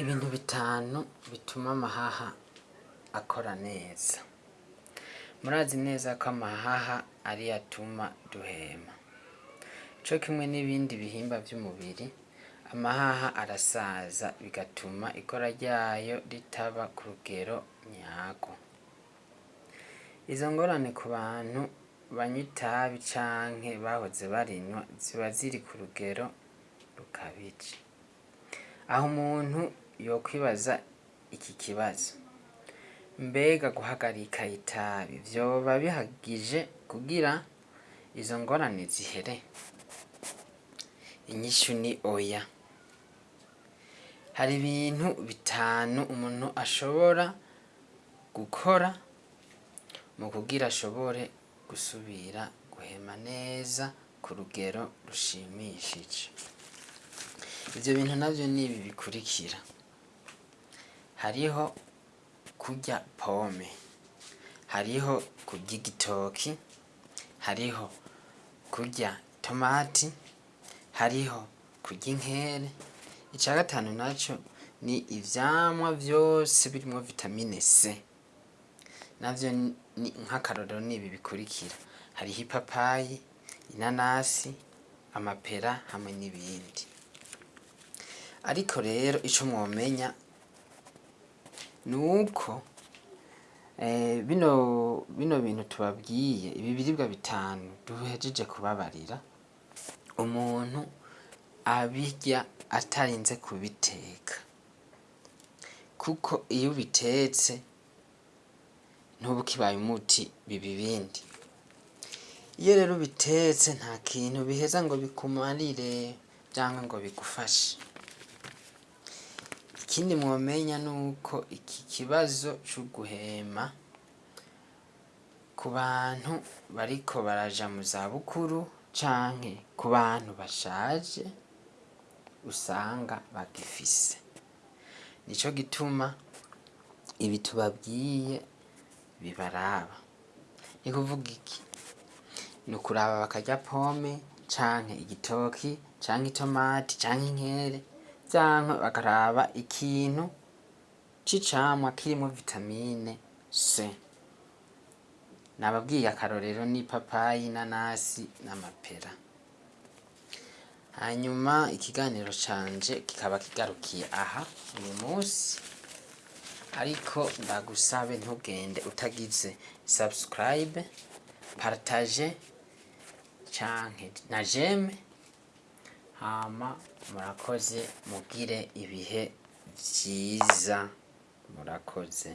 Ibintu bitanu bituma amahaha akora neza. Murazi neza ko amahaha ariyo atuma duhema. Co kimwe n'ibindi bihimba vy'umubiri, amahaha arasaza bigatuma ikora ryayo ritaba ku rugero nyarwo. Izo ngorane ku bantu banywa itabi canke bahoze barinywa ziba ziri ku rugero rukabije. Aho umuntu yokwibaza iki kibazo: mbega guhagarika itabi vyoba bihagije kugira izo ngorane zihere? Inyishu ni oya. Hari ibintu bitanu umuntu ashobora gukora mu kugira ashobore gusubira guhema neza ku rugero rushimishije. Ivyo bintu navyo nibi bikurikira: hariho kurya pome, hariho kurya igitoki, hariho kurya itomati, hariho kurya inkere, ica gatanu naco ni ivyamwa vyose birimwo vitamine C. Navyo ni nk'akarorero nibi bikurikira: hariho ipapayi, inanasi, amapera hamwe n'ibindi. Ariko rero ico mwomenya nuko bino bino bintu tubabwiye, ibi biribwa bitanu duhejeje kubabarira, umuntu abirya atarinze kubiteka. Kuko iyo ubitetse ntuba ukibaye umuti biba ibindi. Iyo rero ubitetse nta kintu biheza ngo bikumarire canke ngo bigufashe. Ikindi mwomenya nuko iki kibazo c'uguhema ku bantu bariko baraja mu zabukuru canke ku bantu bashaje usanga bagifise. Nico gituma ibi tubabwiye bibaraba. Ni kuvuga iki? Ni ukuraba bakarya pome canke igitoki canke itomati canke inkere canke bakaraba ikintu c'icamwa kirimwo vitamine C. Nababwiye akarorero n'ipapayi, inanasi n'amapera. Hanyuma ikiganiro canje kikaba kigarukiye aha uyu musi, ariko ndagusabe ntugende utagize subscribe, partage canke na jeme, hama murakoze mugire ibihe vyiza, murakoze.